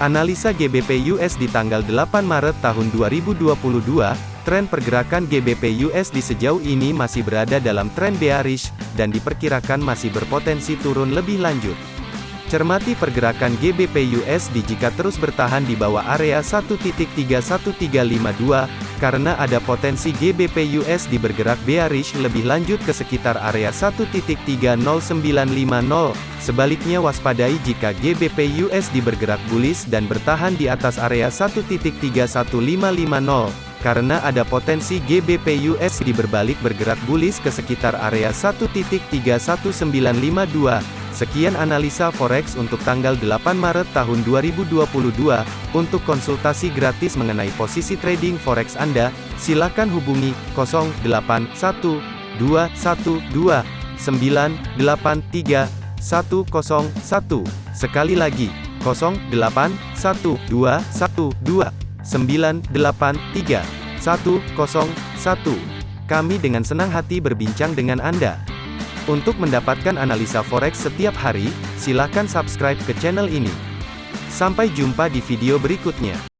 Analisa GBP US di tanggal 8 Maret tahun 2022, tren pergerakan GBP USD sejauh ini masih berada dalam tren bearish, dan diperkirakan masih berpotensi turun lebih lanjut. Cermati pergerakan GBP USD jika terus bertahan di bawah area 1.31352, karena ada potensi GBP USD bergerak bearish lebih lanjut ke sekitar area 1.30950. Sebaliknya waspadai jika GBP USD bergerak bullish dan bertahan di atas area 1.31550 karena ada potensi GBP USD berbalik bergerak bullish ke sekitar area 1.31952. Sekian analisa forex untuk tanggal 8 Maret tahun 2022. Untuk konsultasi gratis mengenai posisi trading forex Anda, silakan hubungi 081212983101. Sekali lagi, 081212983101. Kami dengan senang hati berbincang dengan Anda. Untuk mendapatkan analisa forex setiap hari, silakan subscribe ke channel ini. Sampai jumpa di video berikutnya.